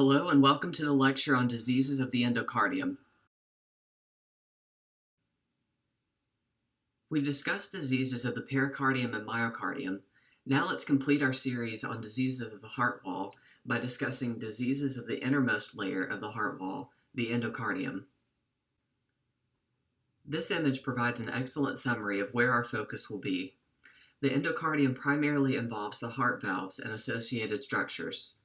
Hello and welcome to the lecture on diseases of the endocardium. We've discussed diseases of the pericardium and myocardium. Now let's complete our series on diseases of the heart wall by discussing diseases of the innermost layer of the heart wall, the endocardium. This image provides an excellent summary of where our focus will be. The endocardium primarily involves the heart valves and associated structures.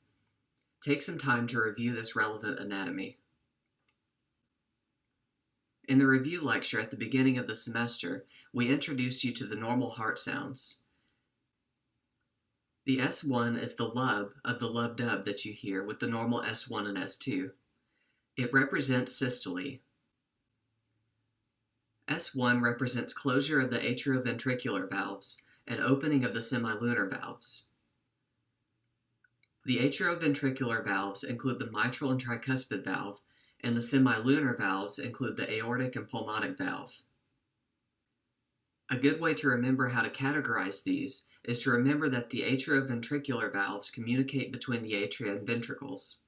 Take some time to review this relevant anatomy. In the review lecture at the beginning of the semester, we introduced you to the normal heart sounds. The S1 is the lub of the lub dub that you hear with the normal S1 and S2. It represents systole. S1 represents closure of the atrioventricular valves and opening of the semilunar valves. The atrioventricular valves include the mitral and tricuspid valve, and the semilunar valves include the aortic and pulmonic valve. A good way to remember how to categorize these is to remember that the atrioventricular valves communicate between the atria and ventricles.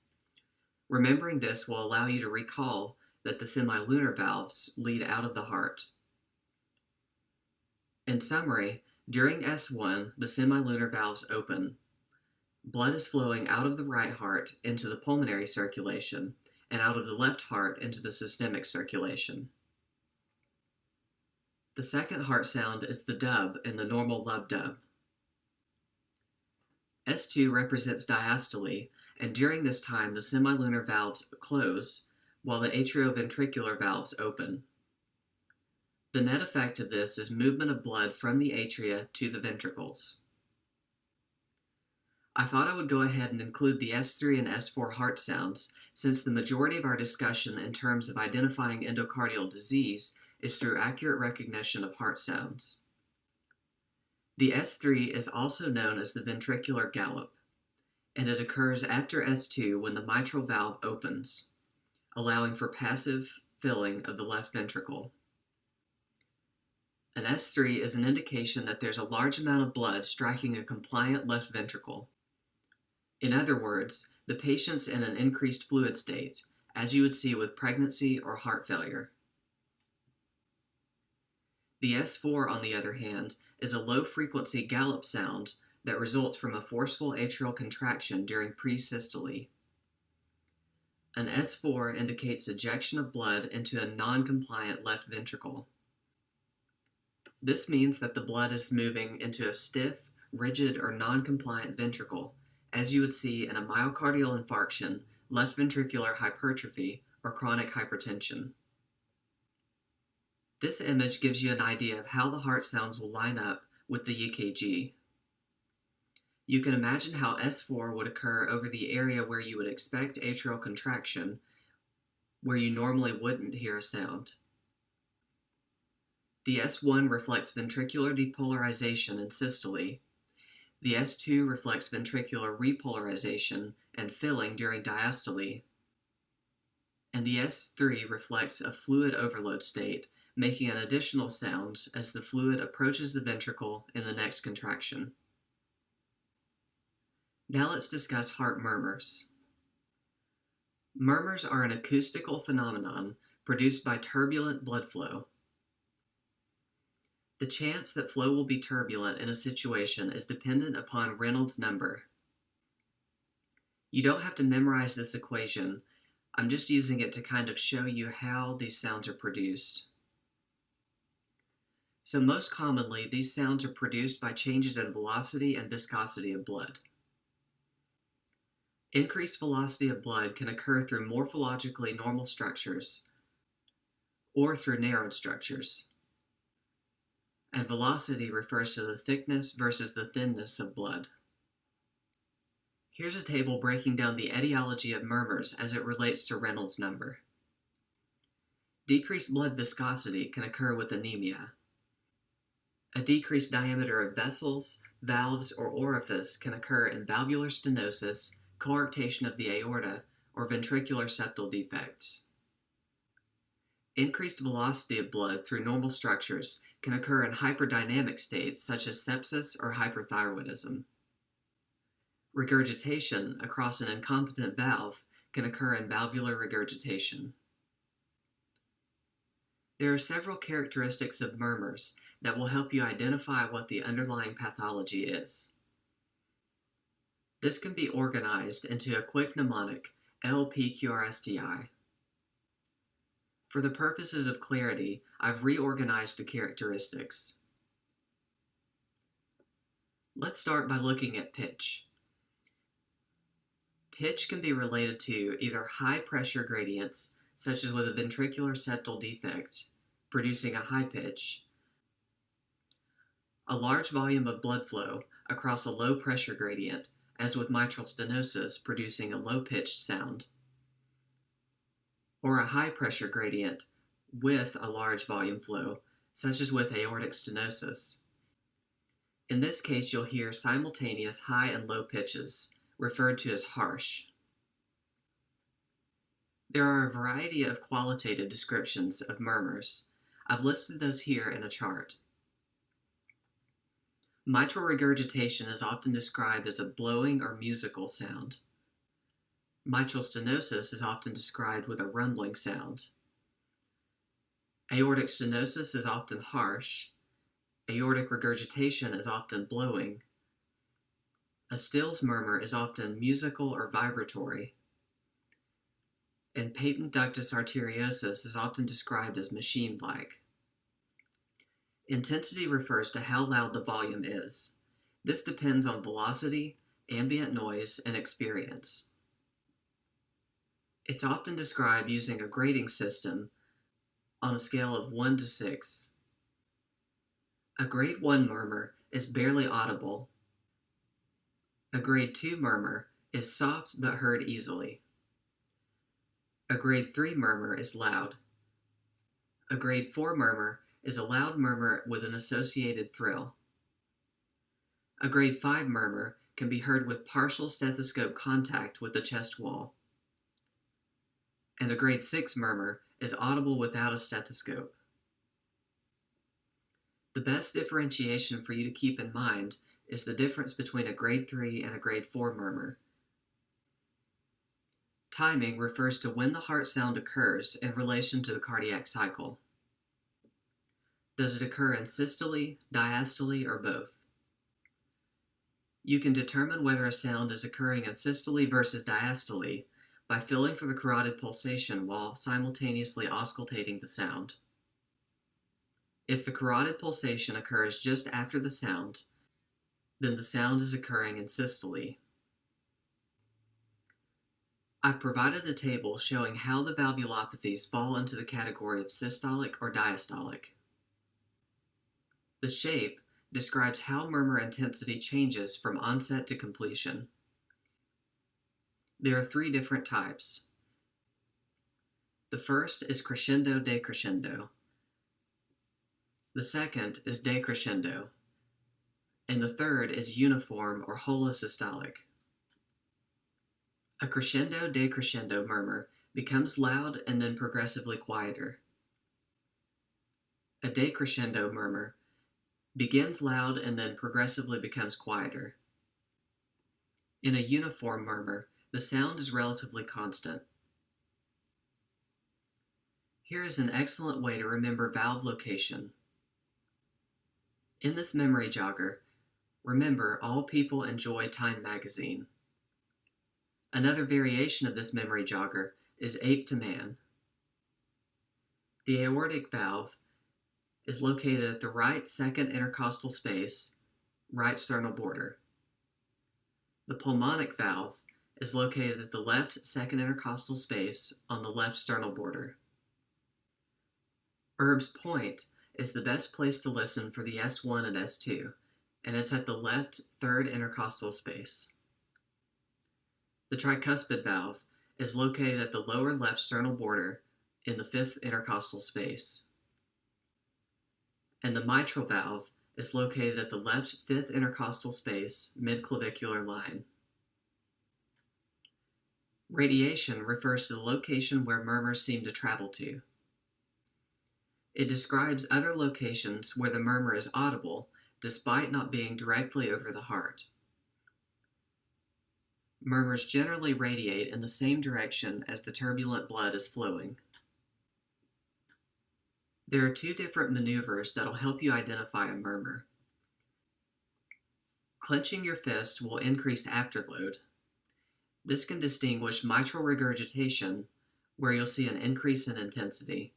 Remembering this will allow you to recall that the semilunar valves lead out of the heart. In summary, during S1, the semilunar valves open, Blood is flowing out of the right heart into the pulmonary circulation and out of the left heart into the systemic circulation. The second heart sound is the dub in the normal lub dub. S2 represents diastole, and during this time the semilunar valves close while the atrioventricular valves open. The net effect of this is movement of blood from the atria to the ventricles. I thought I would go ahead and include the S3 and S4 heart sounds, since the majority of our discussion in terms of identifying endocardial disease is through accurate recognition of heart sounds. The S3 is also known as the ventricular gallop, and it occurs after S2 when the mitral valve opens, allowing for passive filling of the left ventricle. An S3 is an indication that there's a large amount of blood striking a compliant left ventricle. In other words, the patient's in an increased fluid state, as you would see with pregnancy or heart failure. The S4, on the other hand, is a low frequency gallop sound that results from a forceful atrial contraction during presystole. An S4 indicates ejection of blood into a non compliant left ventricle. This means that the blood is moving into a stiff, rigid, or non compliant ventricle as you would see in a myocardial infarction, left ventricular hypertrophy, or chronic hypertension. This image gives you an idea of how the heart sounds will line up with the EKG. You can imagine how S4 would occur over the area where you would expect atrial contraction, where you normally wouldn't hear a sound. The S1 reflects ventricular depolarization and systole, the S2 reflects ventricular repolarization and filling during diastole, and the S3 reflects a fluid overload state, making an additional sound as the fluid approaches the ventricle in the next contraction. Now let's discuss heart murmurs. Murmurs are an acoustical phenomenon produced by turbulent blood flow. The chance that flow will be turbulent in a situation is dependent upon Reynolds number. You don't have to memorize this equation. I'm just using it to kind of show you how these sounds are produced. So most commonly, these sounds are produced by changes in velocity and viscosity of blood. Increased velocity of blood can occur through morphologically normal structures or through narrowed structures and velocity refers to the thickness versus the thinness of blood. Here's a table breaking down the etiology of murmurs as it relates to Reynolds number. Decreased blood viscosity can occur with anemia. A decreased diameter of vessels, valves, or orifice can occur in valvular stenosis, coarctation of the aorta, or ventricular septal defects. Increased velocity of blood through normal structures can occur in hyperdynamic states such as sepsis or hyperthyroidism. Regurgitation across an incompetent valve can occur in valvular regurgitation. There are several characteristics of murmurs that will help you identify what the underlying pathology is. This can be organized into a quick mnemonic, LPQRSTI. For the purposes of clarity, I've reorganized the characteristics. Let's start by looking at pitch. Pitch can be related to either high pressure gradients, such as with a ventricular septal defect, producing a high pitch, a large volume of blood flow across a low pressure gradient, as with mitral stenosis, producing a low pitched sound, or a high pressure gradient with a large volume flow, such as with aortic stenosis. In this case, you'll hear simultaneous high and low pitches, referred to as harsh. There are a variety of qualitative descriptions of murmurs. I've listed those here in a chart. Mitral regurgitation is often described as a blowing or musical sound. Mitral stenosis is often described with a rumbling sound. Aortic stenosis is often harsh. Aortic regurgitation is often blowing. A Stills murmur is often musical or vibratory. And patent ductus arteriosus is often described as machine-like. Intensity refers to how loud the volume is. This depends on velocity, ambient noise, and experience. It's often described using a grading system on a scale of 1 to 6. A grade 1 murmur is barely audible. A grade 2 murmur is soft but heard easily. A grade 3 murmur is loud. A grade 4 murmur is a loud murmur with an associated thrill. A grade 5 murmur can be heard with partial stethoscope contact with the chest wall. And a grade 6 murmur is audible without a stethoscope. The best differentiation for you to keep in mind is the difference between a grade 3 and a grade 4 murmur. Timing refers to when the heart sound occurs in relation to the cardiac cycle. Does it occur in systole, diastole, or both? You can determine whether a sound is occurring in systole versus diastole by feeling for the carotid pulsation while simultaneously auscultating the sound. If the carotid pulsation occurs just after the sound, then the sound is occurring in systole. I've provided a table showing how the valvulopathies fall into the category of systolic or diastolic. The shape describes how murmur intensity changes from onset to completion. There are three different types. The first is crescendo decrescendo. The second is decrescendo. And the third is uniform or holosystolic. A crescendo decrescendo murmur becomes loud and then progressively quieter. A decrescendo murmur begins loud and then progressively becomes quieter. In a uniform murmur, the sound is relatively constant. Here is an excellent way to remember valve location. In this memory jogger, remember all people enjoy Time magazine. Another variation of this memory jogger is ape to man. The aortic valve is located at the right second intercostal space, right sternal border. The pulmonic valve is located at the left second intercostal space on the left sternal border. Erb's point is the best place to listen for the S1 and S2, and it's at the left third intercostal space. The tricuspid valve is located at the lower left sternal border in the fifth intercostal space and the mitral valve is located at the left fifth intercostal space, midclavicular line. Radiation refers to the location where murmurs seem to travel to. It describes other locations where the murmur is audible despite not being directly over the heart. Murmurs generally radiate in the same direction as the turbulent blood is flowing. There are two different maneuvers that will help you identify a murmur. Clenching your fist will increase afterload. This can distinguish mitral regurgitation, where you'll see an increase in intensity,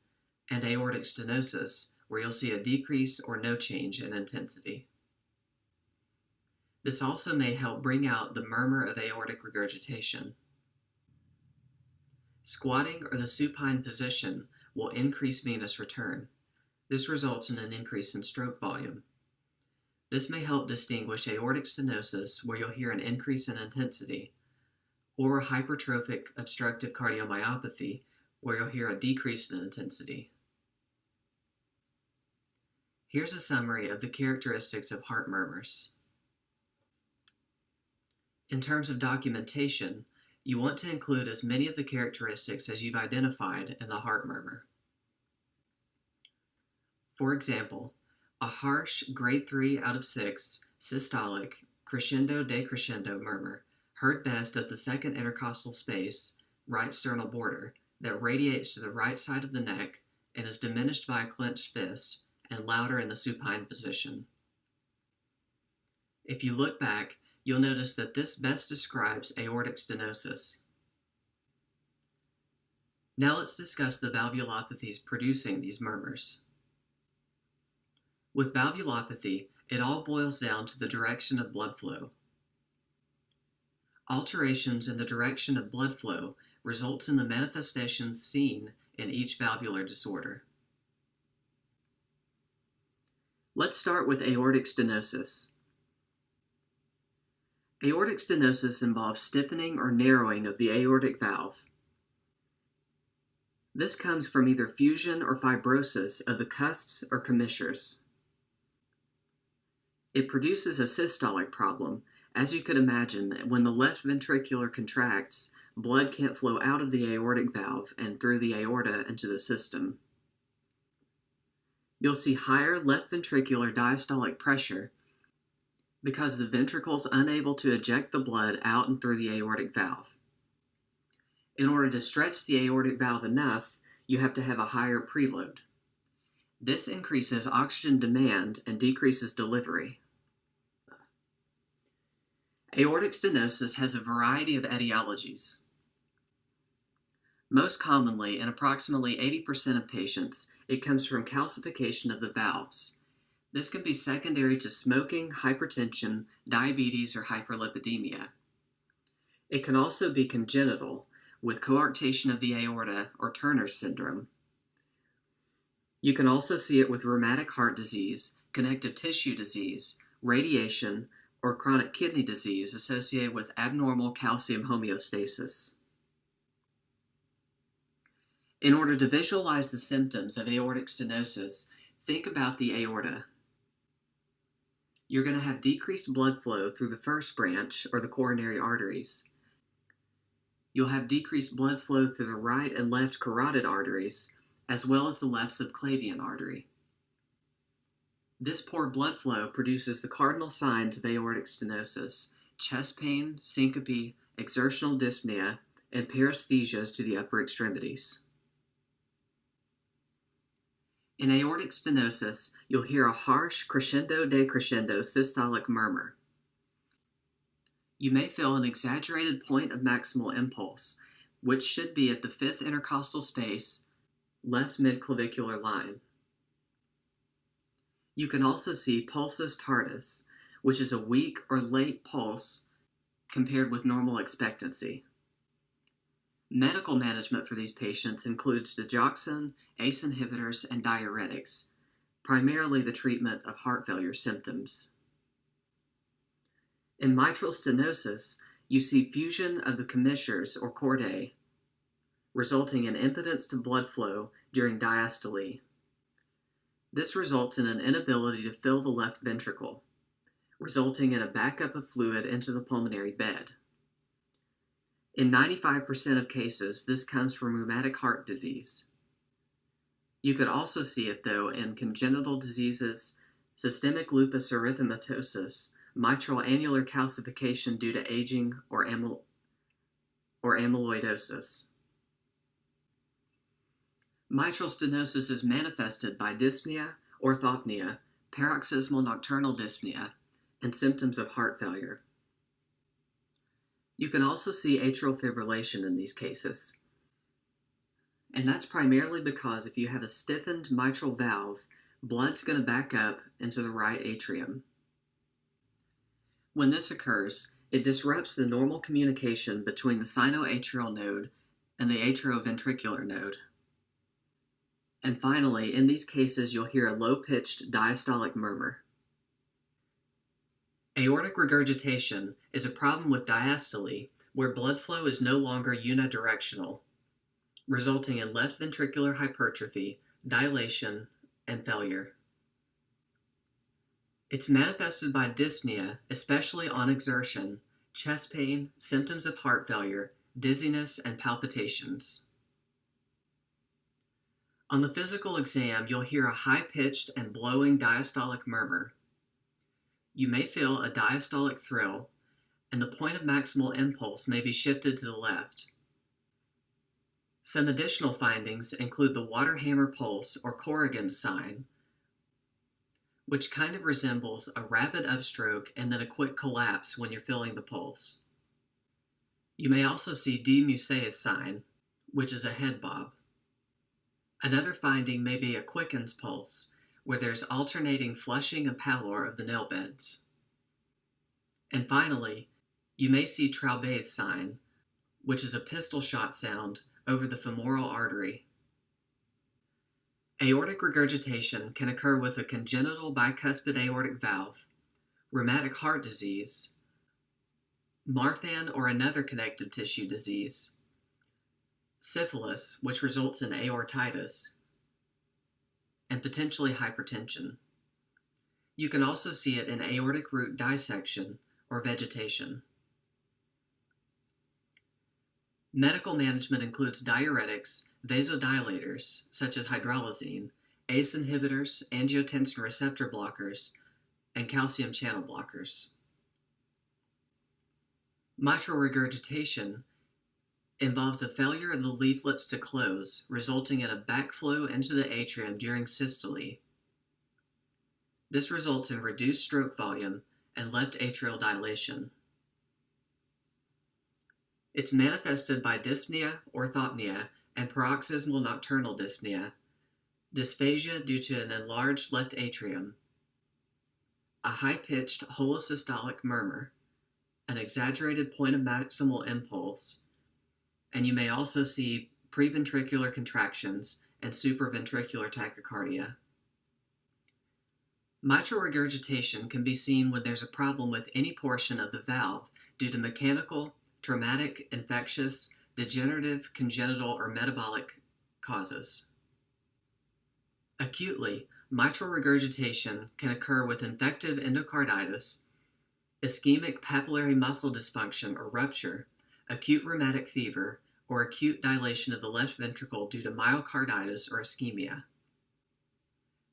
and aortic stenosis, where you'll see a decrease or no change in intensity. This also may help bring out the murmur of aortic regurgitation. Squatting or the supine position will increase venous return. This results in an increase in stroke volume. This may help distinguish aortic stenosis, where you'll hear an increase in intensity, or hypertrophic obstructive cardiomyopathy, where you'll hear a decrease in intensity. Here's a summary of the characteristics of heart murmurs. In terms of documentation, you want to include as many of the characteristics as you've identified in the heart murmur. For example, a harsh grade 3 out of 6 systolic crescendo decrescendo murmur heard best at the second intercostal space, right sternal border, that radiates to the right side of the neck and is diminished by a clenched fist and louder in the supine position. If you look back, you'll notice that this best describes aortic stenosis. Now let's discuss the valvulopathies producing these murmurs. With valvulopathy, it all boils down to the direction of blood flow. Alterations in the direction of blood flow results in the manifestations seen in each valvular disorder. Let's start with aortic stenosis. Aortic stenosis involves stiffening or narrowing of the aortic valve. This comes from either fusion or fibrosis of the cusps or commissures. It produces a systolic problem. As you could imagine, when the left ventricular contracts, blood can't flow out of the aortic valve and through the aorta into the system. You'll see higher left ventricular diastolic pressure because the ventricle is unable to eject the blood out and through the aortic valve. In order to stretch the aortic valve enough, you have to have a higher preload. This increases oxygen demand and decreases delivery. Aortic stenosis has a variety of etiologies. Most commonly, in approximately 80% of patients, it comes from calcification of the valves. This can be secondary to smoking, hypertension, diabetes, or hyperlipidemia. It can also be congenital, with coarctation of the aorta or Turner syndrome. You can also see it with rheumatic heart disease, connective tissue disease, radiation, or chronic kidney disease associated with abnormal calcium homeostasis. In order to visualize the symptoms of aortic stenosis, think about the aorta. You're going to have decreased blood flow through the first branch, or the coronary arteries. You'll have decreased blood flow through the right and left carotid arteries, as well as the left subclavian artery. This poor blood flow produces the cardinal signs of aortic stenosis chest pain, syncope, exertional dyspnea, and paresthesias to the upper extremities. In aortic stenosis, you'll hear a harsh crescendo decrescendo systolic murmur. You may feel an exaggerated point of maximal impulse, which should be at the fifth intercostal space, left midclavicular line. You can also see pulsus tardus, which is a weak or late pulse compared with normal expectancy. Medical management for these patients includes digoxin, ACE inhibitors, and diuretics, primarily the treatment of heart failure symptoms. In mitral stenosis, you see fusion of the commissures or chordae, resulting in impedance to blood flow during diastole. This results in an inability to fill the left ventricle, resulting in a backup of fluid into the pulmonary bed. In 95% of cases, this comes from rheumatic heart disease. You could also see it, though, in congenital diseases, systemic lupus erythematosus, mitral annular calcification due to aging, or or amyloidosis. Mitral stenosis is manifested by dyspnea, orthopnea, paroxysmal nocturnal dyspnea, and symptoms of heart failure. You can also see atrial fibrillation in these cases. And that's primarily because if you have a stiffened mitral valve, blood's going to back up into the right atrium. When this occurs, it disrupts the normal communication between the sinoatrial node and the atrioventricular node. And finally, in these cases, you'll hear a low-pitched diastolic murmur. Aortic regurgitation is a problem with diastole where blood flow is no longer unidirectional, resulting in left ventricular hypertrophy, dilation, and failure. It's manifested by dyspnea, especially on exertion, chest pain, symptoms of heart failure, dizziness, and palpitations. On the physical exam, you'll hear a high pitched and blowing diastolic murmur. You may feel a diastolic thrill, and the point of maximal impulse may be shifted to the left. Some additional findings include the water hammer pulse or Corrigan's sign, which kind of resembles a rapid upstroke and then a quick collapse when you're feeling the pulse. You may also see de Musset's sign, which is a head bob. Another finding may be a Quincke's pulse, where there's alternating flushing and pallor of the nail beds. And finally, you may see Traube's sign, which is a pistol shot sound over the femoral artery. Aortic regurgitation can occur with a congenital bicuspid aortic valve, rheumatic heart disease, Marfan or another connective tissue disease, syphilis, which results in aortitis, and potentially hypertension. You can also see it in aortic root dissection or vegetation. Medical management includes diuretics, vasodilators, such as hydralazine, ACE inhibitors, angiotensin receptor blockers, and calcium channel blockers. Mitral regurgitation involves a failure of the leaflets to close, resulting in a backflow into the atrium during systole. This results in reduced stroke volume and left atrial dilation. It's manifested by dyspnea, orthopnea, and paroxysmal nocturnal dyspnea, dysphagia due to an enlarged left atrium, a high-pitched holosystolic murmur, an exaggerated point of maximal impulse, and you may also see preventricular contractions and supraventricular tachycardia. Mitral regurgitation can be seen when there's a problem with any portion of the valve due to mechanical, traumatic, infectious, degenerative, congenital, or metabolic causes. Acutely, mitral regurgitation can occur with infective endocarditis, ischemic papillary muscle dysfunction or rupture, acute rheumatic fever, or acute dilation of the left ventricle due to myocarditis or ischemia.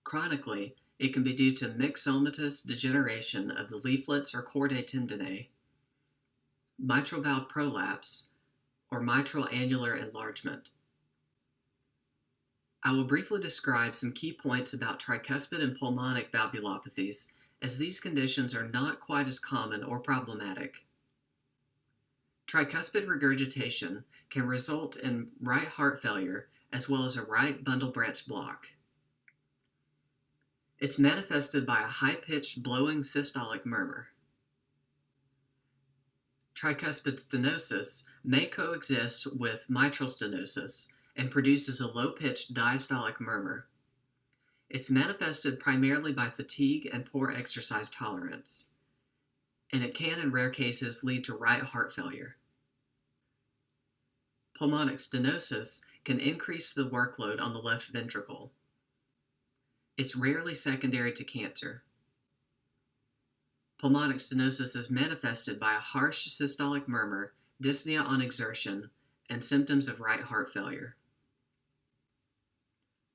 Chronically, it can be due to myxomatous degeneration of the leaflets or chordae tendineae, mitral valve prolapse, or mitral annular enlargement. I will briefly describe some key points about tricuspid and pulmonic valvulopathies, as these conditions are not quite as common or problematic. Tricuspid regurgitation can result in right heart failure as well as a right bundle branch block. It's manifested by a high pitched blowing systolic murmur. Tricuspid stenosis may coexist with mitral stenosis and produces a low pitched diastolic murmur. It's manifested primarily by fatigue and poor exercise tolerance, and it can, in rare cases, lead to right heart failure. Pulmonic stenosis can increase the workload on the left ventricle. It's rarely secondary to cancer. Pulmonic stenosis is manifested by a harsh systolic murmur, dyspnea on exertion, and symptoms of right heart failure.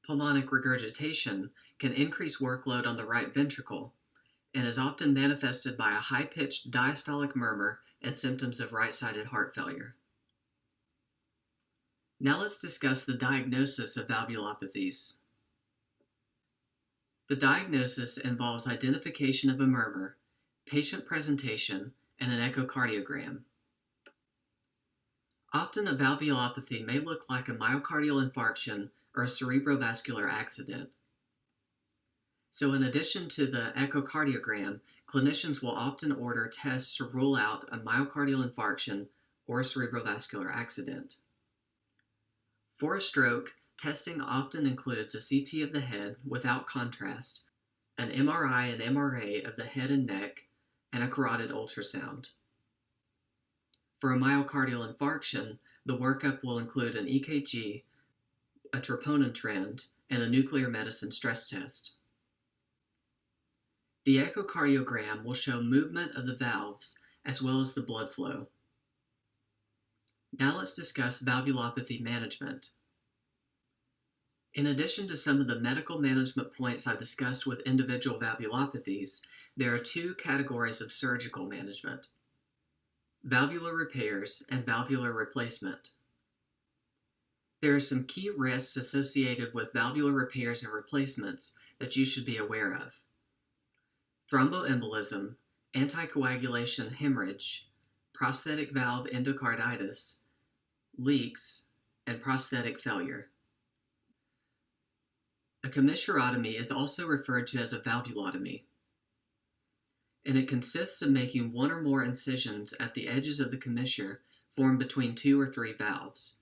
Pulmonic regurgitation can increase workload on the right ventricle and is often manifested by a high pitched diastolic murmur and symptoms of right sided heart failure. Now let's discuss the diagnosis of valvulopathies. The diagnosis involves identification of a murmur, patient presentation, and an echocardiogram. Often a valvulopathy may look like a myocardial infarction or a cerebrovascular accident. So in addition to the echocardiogram, clinicians will often order tests to rule out a myocardial infarction or a cerebrovascular accident. For a stroke, testing often includes a CT of the head without contrast, an MRI and MRA of the head and neck, and a carotid ultrasound. For a myocardial infarction, the workup will include an EKG, a troponin trend, and a nuclear medicine stress test. The echocardiogram will show movement of the valves as well as the blood flow. Now let's discuss valvulopathy management. In addition to some of the medical management points I discussed with individual valvulopathies, there are two categories of surgical management valvular repairs and valvular replacement. There are some key risks associated with valvular repairs and replacements that you should be aware of thromboembolism, anticoagulation hemorrhage, prosthetic valve endocarditis, leaks, and prosthetic failure. A commissurotomy is also referred to as a valvulotomy, and it consists of making one or more incisions at the edges of the commissure formed between two or three valves.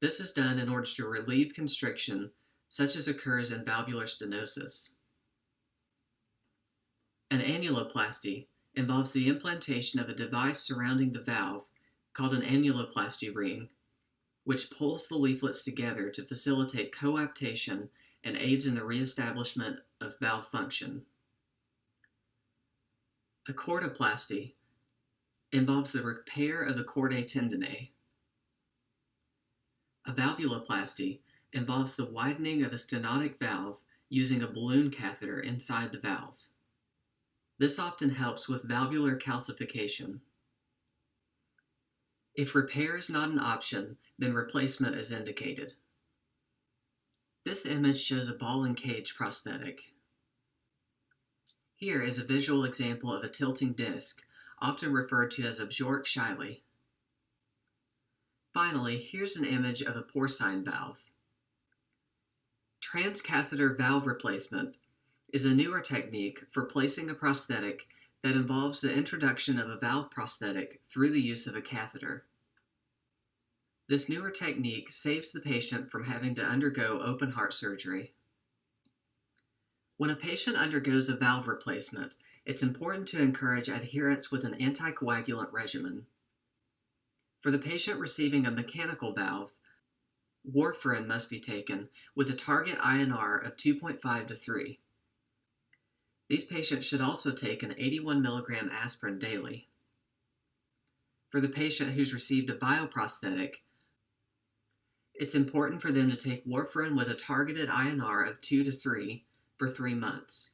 This is done in order to relieve constriction, such as occurs in valvular stenosis. An annuloplasty involves the implantation of a device surrounding the valve called an annuloplasty ring which pulls the leaflets together to facilitate coaptation and aids in the reestablishment of valve function. A chordoplasty involves the repair of the chordae tendineae. A valvuloplasty involves the widening of a stenotic valve using a balloon catheter inside the valve. This often helps with valvular calcification. If repair is not an option, then replacement is indicated. This image shows a ball and cage prosthetic. Here is a visual example of a tilting disc, often referred to as a Bjork-Shiley. Finally, here's an image of a porcine valve. Transcatheter valve replacement is a newer technique for placing a prosthetic that involves the introduction of a valve prosthetic through the use of a catheter. This newer technique saves the patient from having to undergo open heart surgery. When a patient undergoes a valve replacement, it's important to encourage adherence with an anticoagulant regimen. For the patient receiving a mechanical valve, warfarin must be taken with a target INR of 2.5 to 3. These patients should also take an 81 milligram aspirin daily. For the patient who's received a bioprosthetic, it's important for them to take warfarin with a targeted INR of 2 to 3 for 3 months,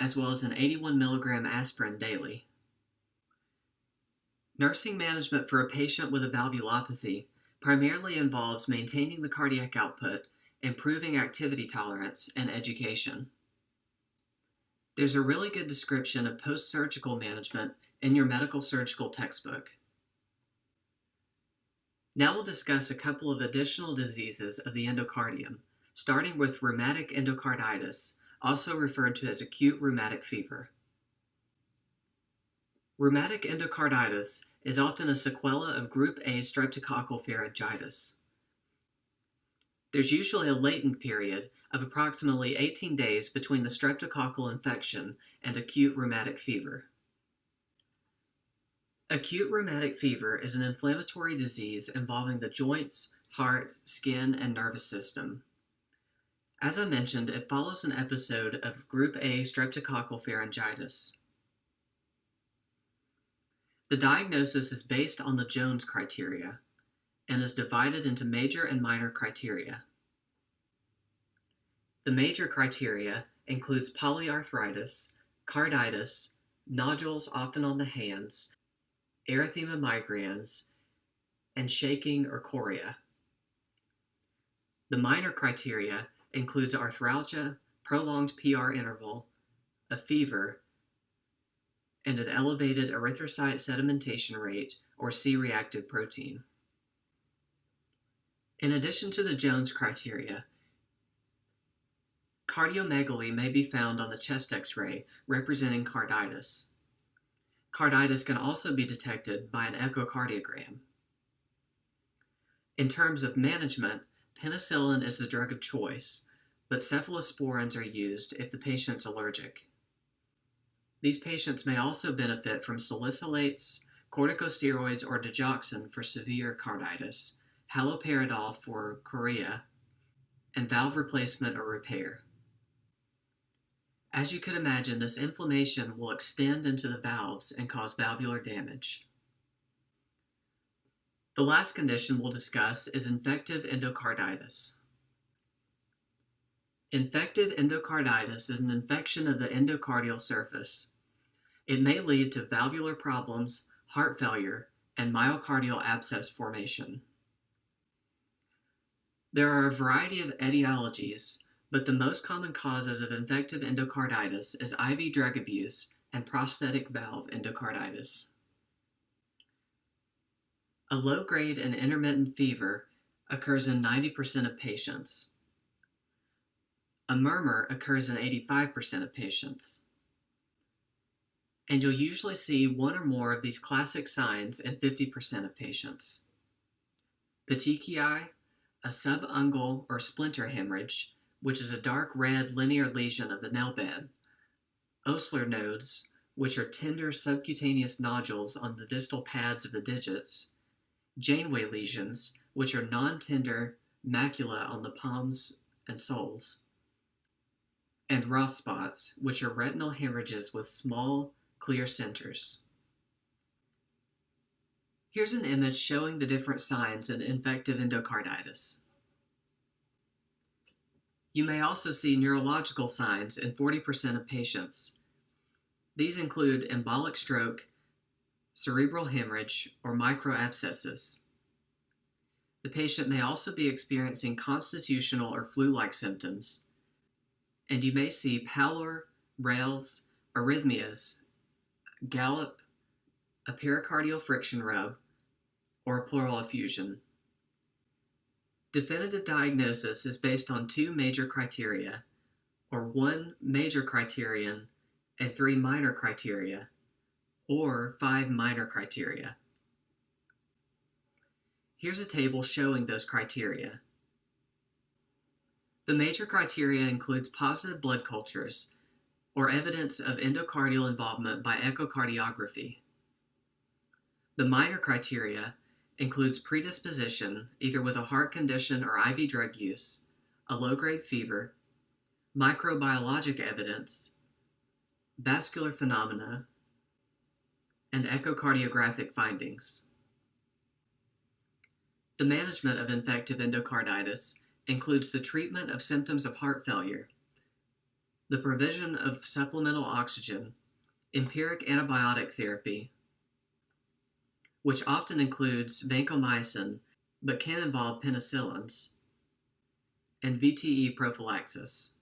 as well as an 81 milligram aspirin daily. Nursing management for a patient with a valvulopathy primarily involves maintaining the cardiac output, improving activity tolerance, and education. There's a really good description of post surgical management in your medical surgical textbook. Now we'll discuss a couple of additional diseases of the endocardium, starting with rheumatic endocarditis, also referred to as acute rheumatic fever. Rheumatic endocarditis is often a sequela of group A streptococcal pharyngitis. There's usually a latent period of approximately 18 days between the streptococcal infection and acute rheumatic fever. Acute rheumatic fever is an inflammatory disease involving the joints, heart, skin, and nervous system. As I mentioned, it follows an episode of Group A streptococcal pharyngitis. The diagnosis is based on the Jones criteria and is divided into major and minor criteria. The major criteria includes polyarthritis, carditis, nodules often on the hands, erythema migrans, and shaking or chorea. The minor criteria includes arthralgia, prolonged PR interval, a fever, and an elevated erythrocyte sedimentation rate or C-reactive protein. In addition to the Jones criteria, cardiomegaly may be found on the chest x-ray representing carditis. Carditis can also be detected by an echocardiogram. In terms of management, penicillin is the drug of choice, but cephalosporins are used if the patient's allergic. These patients may also benefit from salicylates, corticosteroids, or digoxin for severe carditis, haloperidol for chorea, and valve replacement or repair. As you could imagine, this inflammation will extend into the valves and cause valvular damage. The last condition we'll discuss is infective endocarditis. Infective endocarditis is an infection of the endocardial surface. It may lead to valvular problems, heart failure, and myocardial abscess formation. There are a variety of etiologies, but the most common causes of infective endocarditis is IV drug abuse and prosthetic valve endocarditis. A low grade and intermittent fever occurs in 90% of patients. A murmur occurs in 85% of patients. And you'll usually see one or more of these classic signs in 50% of patients. Petechiae, a subungual or splinter hemorrhage, which is a dark red linear lesion of the nail bed. Osler nodes, which are tender subcutaneous nodules on the distal pads of the digits, Janeway lesions, which are non-tender macula on the palms and soles, and Roth spots, which are retinal hemorrhages with small, clear centers. Here's an image showing the different signs in infective endocarditis. You may also see neurological signs in 40% of patients. These include embolic stroke cerebral hemorrhage, or microabscesses. The patient may also be experiencing constitutional or flu-like symptoms, and you may see pallor, rales, arrhythmias, gallop, a pericardial friction rub, or pleural effusion. Definitive diagnosis is based on two major criteria, or one major criterion and three minor criteria, or five minor criteria. Here's a table showing those criteria. The major criteria includes positive blood cultures or evidence of endocardial involvement by echocardiography. The minor criteria includes predisposition, either with a heart condition or IV drug use, a low-grade fever, microbiologic evidence, vascular phenomena, and echocardiographic findings. The management of infective endocarditis includes the treatment of symptoms of heart failure, the provision of supplemental oxygen, empiric antibiotic therapy, which often includes vancomycin but can involve penicillins, and VTE prophylaxis.